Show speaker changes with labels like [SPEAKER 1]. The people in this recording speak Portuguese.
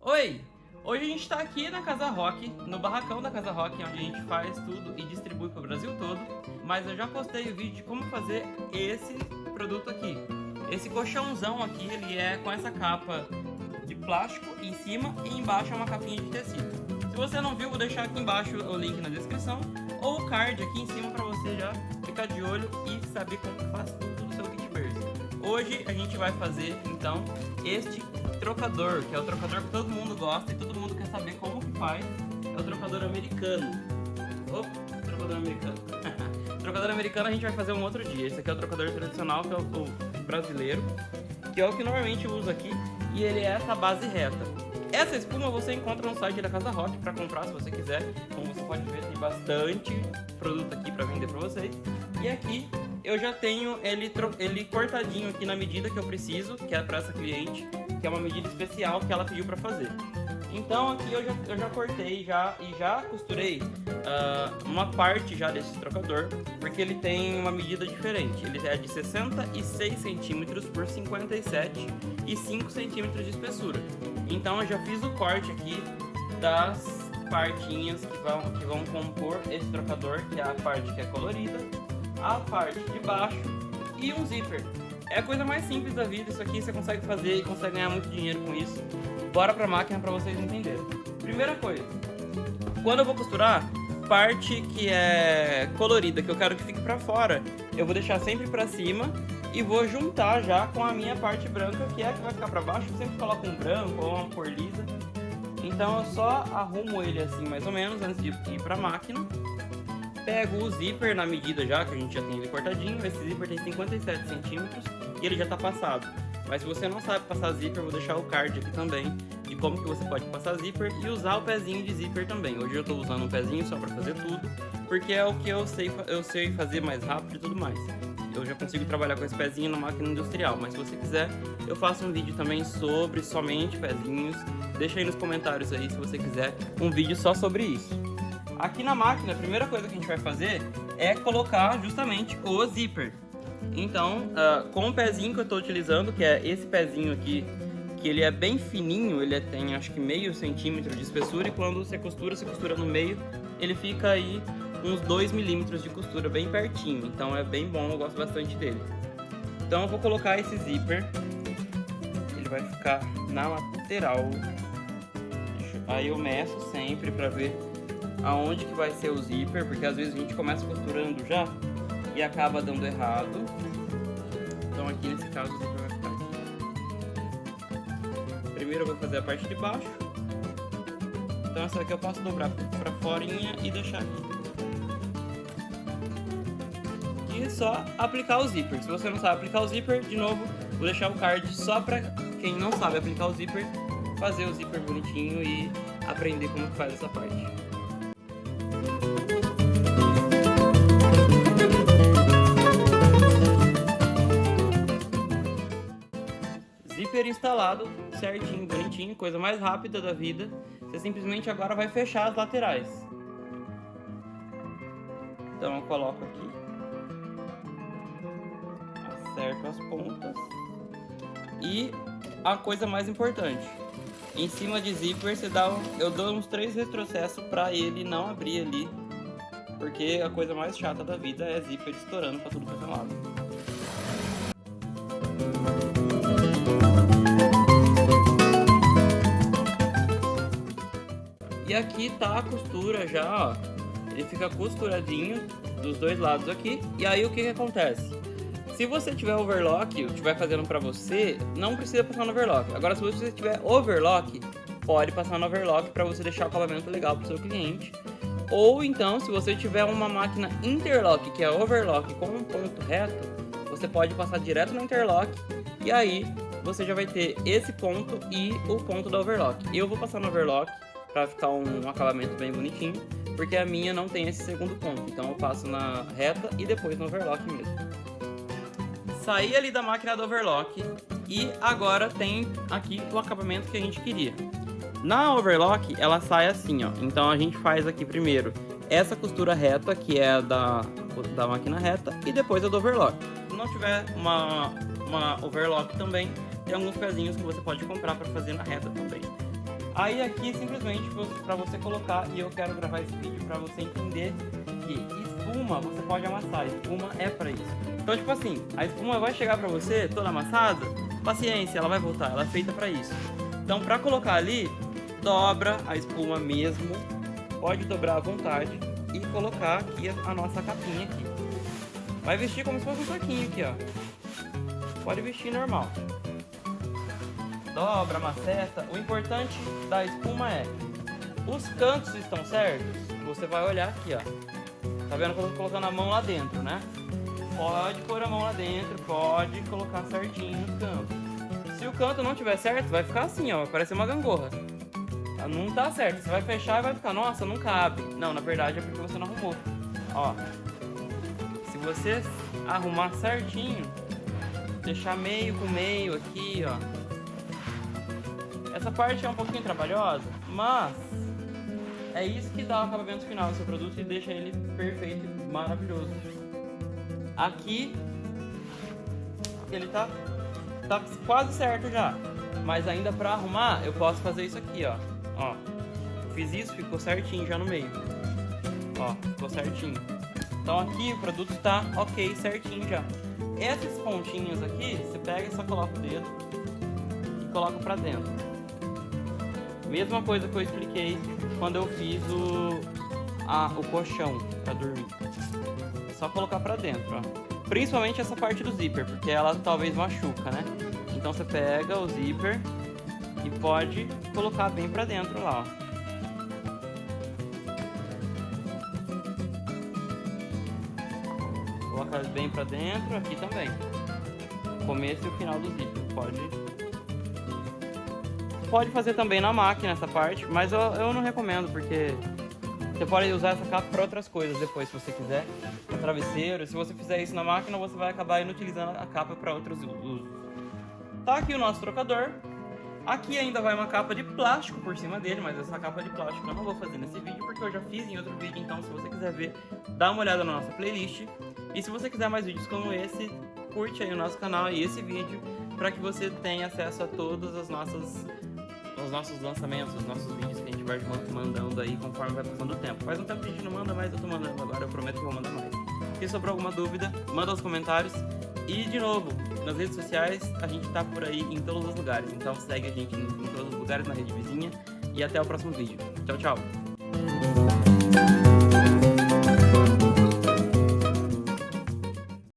[SPEAKER 1] Oi! Hoje a gente está aqui na Casa Rock, no barracão da Casa Rock, onde a gente faz tudo e distribui para o Brasil todo. Mas eu já postei o vídeo de como fazer esse produto aqui. Esse colchãozão aqui, ele é com essa capa de plástico em cima e embaixo é uma capinha de tecido. Se você não viu, vou deixar aqui embaixo o link na descrição ou o card aqui em cima para você já ficar de olho e saber como faz tudo no seu berço. Hoje a gente vai fazer então este trocador, que é o trocador que todo mundo gosta e todo mundo quer saber como que faz. É o trocador americano. Opa, trocador americano. trocador americano a gente vai fazer um outro dia. Esse aqui é o trocador tradicional, que é o brasileiro, que é o que normalmente uso aqui, e ele é essa base reta. Essa espuma você encontra no site da Casa Rock para comprar se você quiser. Como você pode ver, tem bastante produto aqui para vender para vocês. E aqui eu já tenho ele, ele cortadinho aqui na medida que eu preciso, que é para essa cliente, que é uma medida especial que ela pediu para fazer. Então aqui eu já, eu já cortei já e já costurei uh, uma parte já desse trocador, porque ele tem uma medida diferente. Ele é de 66 centímetros por 57 e 5 centímetros de espessura. Então eu já fiz o corte aqui das partinhas que vão, que vão compor esse trocador, que é a parte que é colorida, a parte de baixo e um zíper. É a coisa mais simples da vida, isso aqui você consegue fazer e consegue ganhar muito dinheiro com isso. Bora pra máquina pra vocês entenderem. Primeira coisa, quando eu vou costurar, parte que é colorida, que eu quero que fique pra fora, eu vou deixar sempre pra cima e vou juntar já com a minha parte branca, que é a que vai ficar pra baixo, eu sempre coloco um branco ou uma cor lisa. Então eu só arrumo ele assim mais ou menos antes de ir pra máquina Pego o zíper na medida já, que a gente já tem ele cortadinho. Esse zíper tem 57 centímetros e ele já tá passado. Mas se você não sabe passar zíper, vou deixar o card aqui também de como que você pode passar zíper e usar o pezinho de zíper também. Hoje eu tô usando um pezinho só para fazer tudo, porque é o que eu sei, eu sei fazer mais rápido e tudo mais. Eu já consigo trabalhar com esse pezinho na máquina industrial, mas se você quiser, eu faço um vídeo também sobre somente pezinhos. Deixa aí nos comentários aí se você quiser um vídeo só sobre isso. Aqui na máquina, a primeira coisa que a gente vai fazer é colocar justamente o zíper. Então, uh, com o pezinho que eu estou utilizando, que é esse pezinho aqui, que ele é bem fininho, ele tem acho que meio centímetro de espessura e quando você costura, você costura no meio, ele fica aí uns 2 milímetros de costura bem pertinho, então é bem bom, eu gosto bastante dele. Então eu vou colocar esse zíper, ele vai ficar na lateral, aí eu meço sempre para ver aonde que vai ser o zíper, porque às vezes a gente começa costurando já e acaba dando errado. Então aqui nesse caso o zíper vai ficar aqui. Primeiro eu vou fazer a parte de baixo. Então essa aqui eu posso dobrar pra fora e deixar aqui. E só aplicar o zíper. Se você não sabe aplicar o zíper, de novo, vou deixar o card só pra quem não sabe aplicar o zíper, fazer o zíper bonitinho e aprender como faz essa parte. Instalado, certinho, bonitinho, coisa mais rápida da vida. Você simplesmente agora vai fechar as laterais. Então eu coloco aqui. Acerto as pontas. E a coisa mais importante. Em cima de zíper, você dá, eu dou uns três retrocessos para ele não abrir ali. Porque a coisa mais chata da vida é zíper estourando para tudo quanto é lado. E aqui tá a costura já, ó. Ele fica costuradinho dos dois lados aqui. E aí o que que acontece? Se você tiver overlock, estiver fazendo pra você, não precisa passar no overlock. Agora se você tiver overlock, pode passar no overlock para você deixar o acabamento legal pro seu cliente. Ou então, se você tiver uma máquina interlock, que é overlock com um ponto reto, você pode passar direto no interlock e aí você já vai ter esse ponto e o ponto da overlock. Eu vou passar no overlock para ficar um acabamento bem bonitinho, porque a minha não tem esse segundo ponto, então eu passo na reta e depois no overlock mesmo. Saí ali da máquina do overlock e agora tem aqui o acabamento que a gente queria. Na overlock ela sai assim, ó, então a gente faz aqui primeiro essa costura reta, que é da, da máquina reta e depois a do overlock. Se não tiver uma, uma overlock também, tem alguns pezinhos que você pode comprar para fazer na reta também. Aí aqui simplesmente para você colocar, e eu quero gravar esse vídeo para você entender que espuma você pode amassar, espuma é para isso. Então tipo assim, a espuma vai chegar para você toda amassada, paciência, ela vai voltar, ela é feita para isso. Então para colocar ali, dobra a espuma mesmo, pode dobrar à vontade e colocar aqui a nossa capinha aqui. Vai vestir como se fosse um saquinho aqui, ó. Pode vestir normal dobra, maceta. O importante da espuma é, os cantos estão certos? Você vai olhar aqui, ó. Tá vendo que eu tô colocando a mão lá dentro, né? Pode pôr a mão lá dentro, pode colocar certinho no canto. Se o canto não tiver certo, vai ficar assim, ó, vai parecer uma gangorra. Tá, não tá certo, você vai fechar e vai ficar, nossa, não cabe. Não, na verdade é porque você não arrumou. Ó, se você arrumar certinho, deixar meio com meio aqui, ó, essa parte é um pouquinho trabalhosa, mas é isso que dá o acabamento final do seu produto e deixa ele perfeito e maravilhoso. Aqui ele tá, tá quase certo já, mas ainda para arrumar eu posso fazer isso aqui, ó. ó. Fiz isso, ficou certinho já no meio. Ó, ficou certinho. Então aqui o produto está ok, certinho já. Esses pontinhos aqui, você pega e só coloca o dedo e coloca pra dentro. Mesma coisa que eu expliquei quando eu fiz o, a, o colchão para dormir. É só colocar para dentro, ó. Principalmente essa parte do zíper, porque ela talvez machuca, né? Então você pega o zíper e pode colocar bem para dentro lá, ó. Coloca bem para dentro, aqui também. Começo e o final do zíper. Pode pode fazer também na máquina essa parte, mas eu, eu não recomendo, porque você pode usar essa capa para outras coisas depois, se você quiser. Para travesseiro, se você fizer isso na máquina, você vai acabar inutilizando a capa para outros usos. Tá aqui o nosso trocador. Aqui ainda vai uma capa de plástico por cima dele, mas essa capa de plástico eu não vou fazer nesse vídeo, porque eu já fiz em outro vídeo, então se você quiser ver, dá uma olhada na nossa playlist. E se você quiser mais vídeos como esse, curte aí o nosso canal e esse vídeo, para que você tenha acesso a todas as nossas os nossos lançamentos, os nossos vídeos que a gente vai mandando aí conforme vai passando o tempo. Faz um tempo que a gente não manda mais, eu tô mandando agora, eu prometo que vou mandar mais. Se sobrou alguma dúvida, manda nos comentários. E, de novo, nas redes sociais, a gente tá por aí em todos os lugares. Então segue a gente em todos os lugares, na rede vizinha. E até o próximo vídeo. Tchau, tchau!